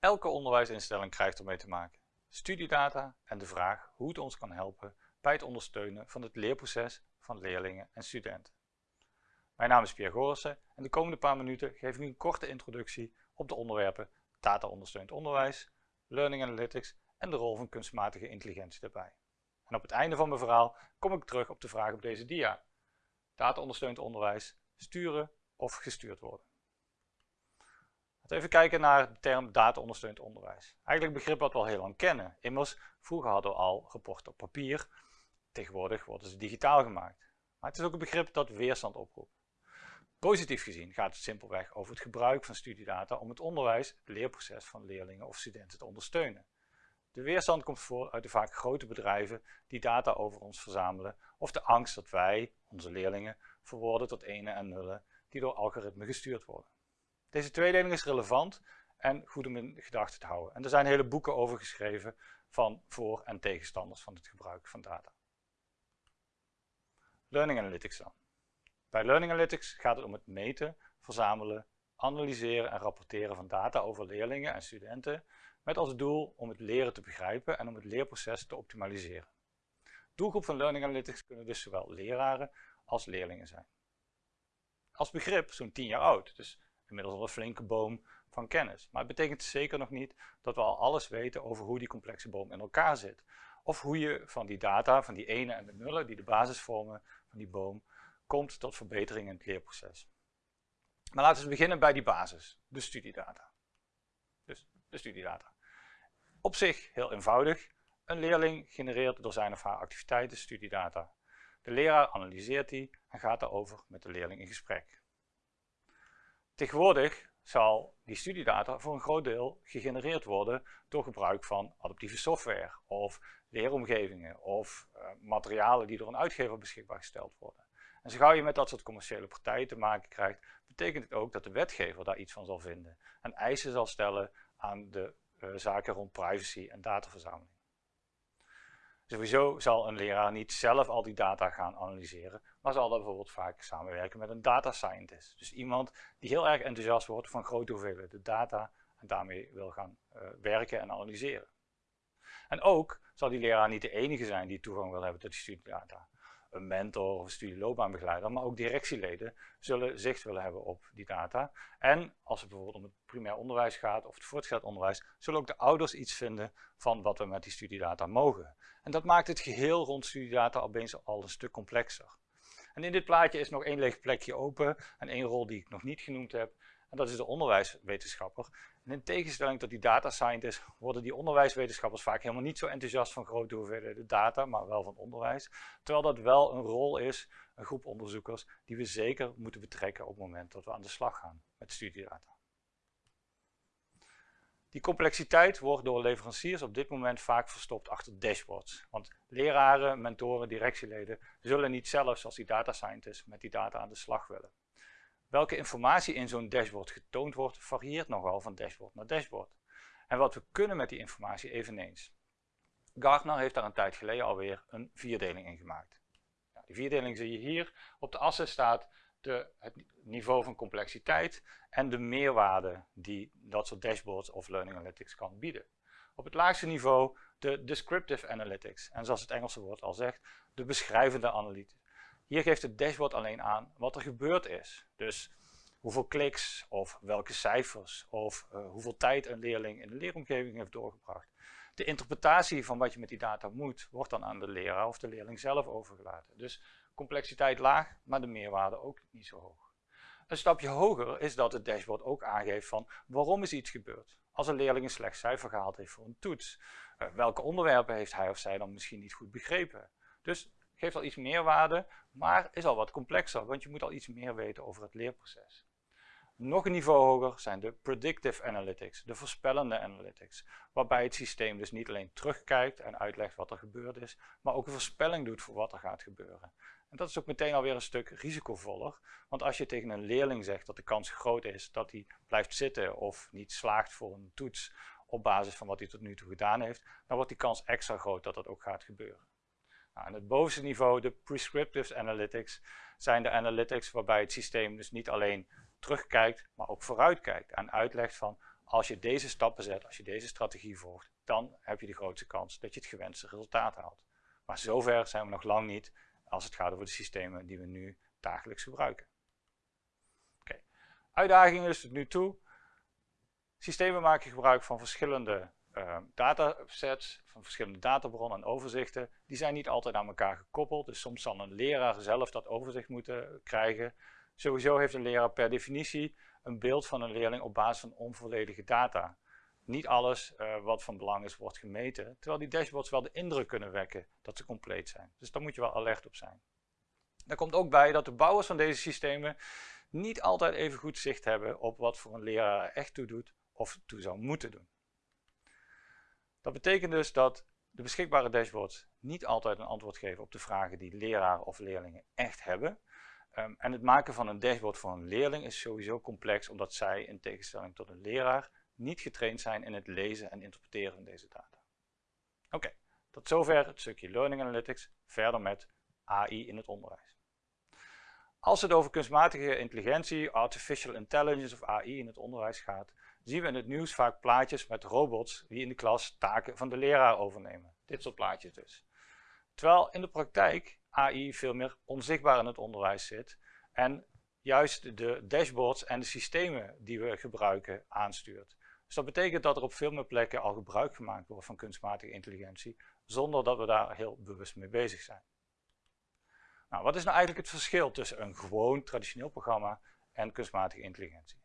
Elke onderwijsinstelling krijgt ermee te maken. Studiedata en de vraag hoe het ons kan helpen bij het ondersteunen van het leerproces van leerlingen en studenten. Mijn naam is Pierre Gorissen en de komende paar minuten geef ik een korte introductie op de onderwerpen data ondersteund onderwijs, learning analytics en de rol van kunstmatige intelligentie daarbij. En op het einde van mijn verhaal kom ik terug op de vraag op deze dia. Data ondersteund onderwijs, sturen of gestuurd worden. Even kijken naar de term data ondersteund onderwijs. Eigenlijk een begrip wat we al heel lang kennen. Immers, vroeger hadden we al rapporten op papier, tegenwoordig worden ze digitaal gemaakt. Maar het is ook een begrip dat weerstand oproept. Positief gezien gaat het simpelweg over het gebruik van studiedata om het onderwijs, het leerproces van leerlingen of studenten te ondersteunen. De weerstand komt voort uit de vaak grote bedrijven die data over ons verzamelen of de angst dat wij, onze leerlingen, verwoorden tot ene en nullen die door algoritmen gestuurd worden. Deze tweedeling is relevant en goed om in gedachten te houden. En er zijn hele boeken over geschreven van voor- en tegenstanders van het gebruik van data. Learning Analytics dan. Bij Learning Analytics gaat het om het meten, verzamelen, analyseren en rapporteren van data over leerlingen en studenten met als doel om het leren te begrijpen en om het leerproces te optimaliseren. Doelgroep van Learning Analytics kunnen dus zowel leraren als leerlingen zijn. Als begrip zo'n 10 jaar oud, dus inmiddels een flinke boom van kennis. Maar het betekent zeker nog niet dat we al alles weten over hoe die complexe boom in elkaar zit. Of hoe je van die data, van die ene en de nullen die de basis vormen van die boom, komt tot verbetering in het leerproces. Maar laten we beginnen bij die basis, de studiedata. Dus de studiedata. Op zich heel eenvoudig. Een leerling genereert door zijn of haar activiteiten studiedata. De leraar analyseert die en gaat daarover met de leerling in gesprek. Tegenwoordig zal die studiedata voor een groot deel gegenereerd worden door gebruik van adaptieve software of leeromgevingen of uh, materialen die door een uitgever beschikbaar gesteld worden. En zo gauw je met dat soort commerciële partijen te maken krijgt, betekent het ook dat de wetgever daar iets van zal vinden en eisen zal stellen aan de uh, zaken rond privacy en dataverzameling. Sowieso zal een leraar niet zelf al die data gaan analyseren, maar zal dan bijvoorbeeld vaak samenwerken met een data scientist. Dus iemand die heel erg enthousiast wordt van grote hoeveelheden data en daarmee wil gaan uh, werken en analyseren. En ook zal die leraar niet de enige zijn die toegang wil hebben tot die studiedata een mentor of studieloopbaanbegeleider, maar ook directieleden zullen zicht willen hebben op die data. En als het bijvoorbeeld om het primair onderwijs gaat of het voortgezet onderwijs, zullen ook de ouders iets vinden van wat we met die studiedata mogen. En dat maakt het geheel rond studiedata opeens al een stuk complexer. En in dit plaatje is nog één leeg plekje open en één rol die ik nog niet genoemd heb. En dat is de onderwijswetenschapper. En in tegenstelling tot die data scientists worden die onderwijswetenschappers vaak helemaal niet zo enthousiast van grote hoeveelheden data, maar wel van onderwijs. Terwijl dat wel een rol is, een groep onderzoekers, die we zeker moeten betrekken op het moment dat we aan de slag gaan met studiedata. Die complexiteit wordt door leveranciers op dit moment vaak verstopt achter dashboards. Want leraren, mentoren, directieleden zullen niet zelf, zoals die data scientists, met die data aan de slag willen. Welke informatie in zo'n dashboard getoond wordt, varieert nogal van dashboard naar dashboard. En wat we kunnen met die informatie eveneens. Gartner heeft daar een tijd geleden alweer een vierdeling in gemaakt. Die vierdeling zie je hier. Op de assen staat het niveau van complexiteit en de meerwaarde die dat soort dashboards of learning analytics kan bieden. Op het laagste niveau de descriptive analytics en zoals het Engelse woord al zegt, de beschrijvende analytics. Hier geeft het dashboard alleen aan wat er gebeurd is. Dus hoeveel kliks of welke cijfers of uh, hoeveel tijd een leerling in de leeromgeving heeft doorgebracht. De interpretatie van wat je met die data moet, wordt dan aan de leraar of de leerling zelf overgelaten. Dus complexiteit laag, maar de meerwaarde ook niet zo hoog. Een stapje hoger is dat het dashboard ook aangeeft van waarom is iets gebeurd. Als een leerling een slecht cijfer gehaald heeft voor een toets, uh, welke onderwerpen heeft hij of zij dan misschien niet goed begrepen. Dus geeft al iets meer waarde, maar is al wat complexer, want je moet al iets meer weten over het leerproces. Nog een niveau hoger zijn de predictive analytics, de voorspellende analytics, waarbij het systeem dus niet alleen terugkijkt en uitlegt wat er gebeurd is, maar ook een voorspelling doet voor wat er gaat gebeuren. En dat is ook meteen alweer een stuk risicovoller, want als je tegen een leerling zegt dat de kans groot is dat hij blijft zitten of niet slaagt voor een toets op basis van wat hij tot nu toe gedaan heeft, dan wordt die kans extra groot dat dat ook gaat gebeuren. Nou, het bovenste niveau, de prescriptive analytics, zijn de analytics waarbij het systeem dus niet alleen terugkijkt, maar ook vooruitkijkt en uitlegt van als je deze stappen zet, als je deze strategie volgt, dan heb je de grootste kans dat je het gewenste resultaat haalt. Maar zover zijn we nog lang niet als het gaat over de systemen die we nu dagelijks gebruiken. Oké, uitdagingen dus tot nu toe. Systemen maken gebruik van verschillende uh, datasets, van verschillende databronnen en overzichten. Die zijn niet altijd aan elkaar gekoppeld, dus soms zal een leraar zelf dat overzicht moeten krijgen. Sowieso heeft een leraar per definitie een beeld van een leerling op basis van onvolledige data. Niet alles uh, wat van belang is wordt gemeten, terwijl die dashboards wel de indruk kunnen wekken dat ze compleet zijn. Dus daar moet je wel alert op zijn. Daar komt ook bij dat de bouwers van deze systemen niet altijd even goed zicht hebben op wat voor een leraar er echt toe doet of toe zou moeten doen. Dat betekent dus dat de beschikbare dashboards niet altijd een antwoord geven op de vragen die leraren of leerlingen echt hebben. Um, en het maken van een dashboard voor een leerling is sowieso complex omdat zij in tegenstelling tot een leraar niet getraind zijn in het lezen en interpreteren van deze data. Oké, tot zover het stukje Learning Analytics, verder met AI in het onderwijs. Als het over kunstmatige intelligentie, artificial intelligence of AI in het onderwijs gaat, zien we in het nieuws vaak plaatjes met robots die in de klas taken van de leraar overnemen. Dit soort plaatjes dus. Terwijl in de praktijk AI veel meer onzichtbaar in het onderwijs zit en juist de dashboards en de systemen die we gebruiken aanstuurt. Dus dat betekent dat er op veel meer plekken al gebruik gemaakt wordt van kunstmatige intelligentie, zonder dat we daar heel bewust mee bezig zijn. Nou, wat is nou eigenlijk het verschil tussen een gewoon traditioneel programma en kunstmatige intelligentie?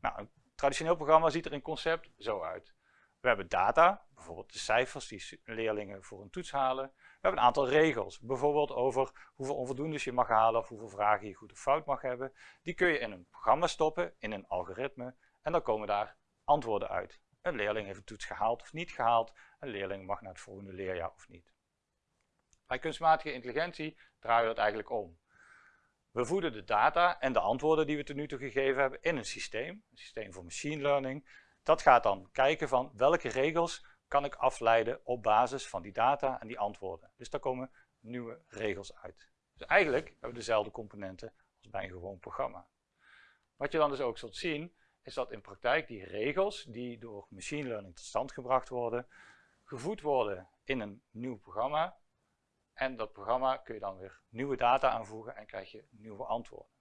Nou, een traditioneel programma ziet er in concept zo uit. We hebben data, bijvoorbeeld de cijfers die leerlingen voor een toets halen. We hebben een aantal regels, bijvoorbeeld over hoeveel onvoldoendes je mag halen of hoeveel vragen je goed of fout mag hebben. Die kun je in een programma stoppen, in een algoritme, en dan komen daar antwoorden uit. Een leerling heeft een toets gehaald of niet gehaald, een leerling mag naar het volgende leerjaar of niet. Bij kunstmatige intelligentie draaien we dat eigenlijk om. We voeden de data en de antwoorden die we tot nu toe gegeven hebben in een systeem, een systeem voor machine learning. Dat gaat dan kijken van welke regels kan ik afleiden op basis van die data en die antwoorden. Dus daar komen nieuwe regels uit. Dus eigenlijk hebben we dezelfde componenten als bij een gewoon programma. Wat je dan dus ook zult zien, is dat in praktijk die regels die door machine learning tot stand gebracht worden, gevoed worden in een nieuw programma en dat programma kun je dan weer nieuwe data aanvoegen en krijg je nieuwe antwoorden.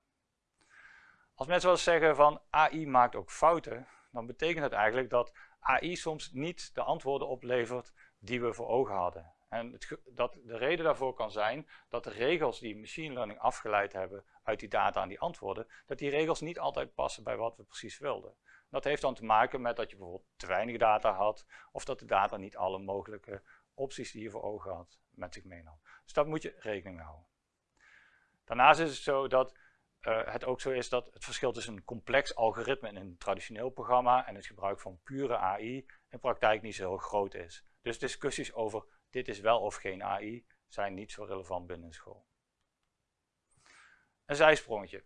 Als mensen wel eens zeggen van AI maakt ook fouten, dan betekent het eigenlijk dat AI soms niet de antwoorden oplevert die we voor ogen hadden. En het, dat de reden daarvoor kan zijn dat de regels die machine learning afgeleid hebben uit die data en die antwoorden, dat die regels niet altijd passen bij wat we precies wilden. Dat heeft dan te maken met dat je bijvoorbeeld te weinig data had, of dat de data niet alle mogelijke opties die je voor ogen had met zich meenam. Dus daar moet je rekening mee houden. Daarnaast is het zo dat uh, het ook zo is dat het verschil tussen een complex algoritme in een traditioneel programma en het gebruik van pure AI in praktijk niet zo heel groot is. Dus discussies over dit is wel of geen AI zijn niet zo relevant binnen school. Een zijsprongetje.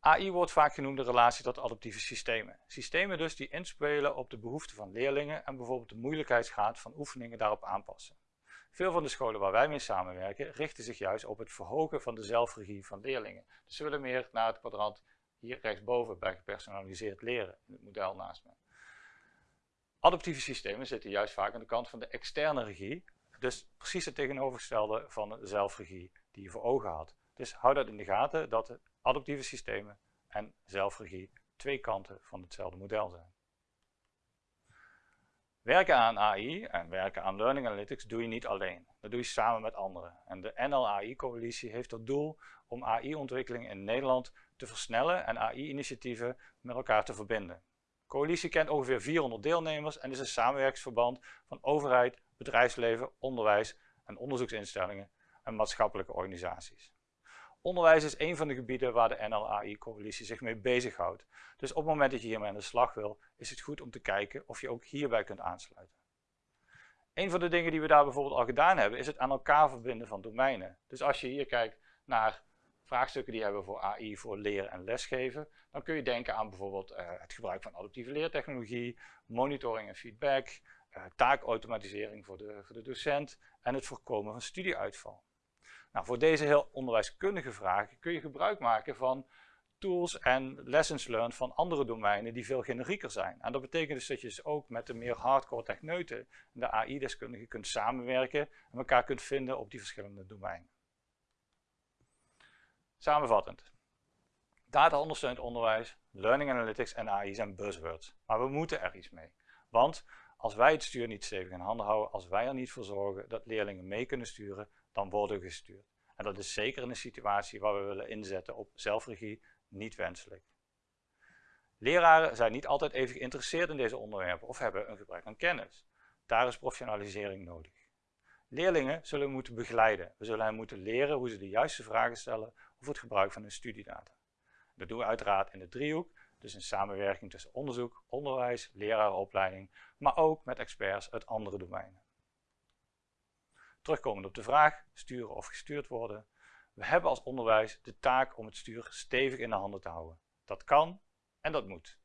AI wordt vaak genoemd de relatie tot adaptieve systemen. Systemen dus die inspelen op de behoeften van leerlingen en bijvoorbeeld de moeilijkheidsgraad van oefeningen daarop aanpassen. Veel van de scholen waar wij mee samenwerken richten zich juist op het verhogen van de zelfregie van leerlingen. Dus ze willen meer naar het kwadrant hier rechtsboven bij gepersonaliseerd leren, in het model naast me. Adaptieve systemen zitten juist vaak aan de kant van de externe regie, dus precies het tegenovergestelde van de zelfregie die je voor ogen had. Dus hou dat in de gaten dat adaptieve systemen en zelfregie twee kanten van hetzelfde model zijn. Werken aan AI en werken aan Learning Analytics doe je niet alleen. Dat doe je samen met anderen. En de NLAI-coalitie heeft tot doel om AI-ontwikkeling in Nederland te versnellen en AI-initiatieven met elkaar te verbinden. Coalitie kent ongeveer 400 deelnemers en is een samenwerkingsverband van overheid, bedrijfsleven, onderwijs en onderzoeksinstellingen en maatschappelijke organisaties. Onderwijs is een van de gebieden waar de NLAI-coalitie zich mee bezighoudt. Dus op het moment dat je hiermee aan de slag wil, is het goed om te kijken of je ook hierbij kunt aansluiten. Een van de dingen die we daar bijvoorbeeld al gedaan hebben, is het aan elkaar verbinden van domeinen. Dus als je hier kijkt naar vraagstukken die hebben voor AI, voor leren en lesgeven, dan kun je denken aan bijvoorbeeld uh, het gebruik van adaptieve leertechnologie, monitoring en feedback, uh, taakautomatisering voor de, voor de docent en het voorkomen van studieuitval. Nou, voor deze heel onderwijskundige vragen kun je gebruik maken van tools en lessons learned van andere domeinen die veel generieker zijn. En dat betekent dus dat je dus ook met de meer hardcore techneuten, de AI-deskundigen, kunt samenwerken en elkaar kunt vinden op die verschillende domeinen. Samenvattend. Data ondersteund onderwijs, learning analytics en AI zijn buzzwords. Maar we moeten er iets mee. Want als wij het stuur niet stevig in handen houden, als wij er niet voor zorgen dat leerlingen mee kunnen sturen, dan worden we gestuurd. En dat is zeker in een situatie waar we willen inzetten op zelfregie niet wenselijk. Leraren zijn niet altijd even geïnteresseerd in deze onderwerpen of hebben een gebrek aan kennis. Daar is professionalisering nodig. Leerlingen zullen moeten begeleiden. We zullen hen moeten leren hoe ze de juiste vragen stellen over het gebruik van hun studiedata. Dat doen we uiteraard in de driehoek, dus in samenwerking tussen onderzoek, onderwijs, lerarenopleiding, maar ook met experts uit andere domeinen. Terugkomend op de vraag, sturen of gestuurd worden. We hebben als onderwijs de taak om het stuur stevig in de handen te houden. Dat kan en dat moet.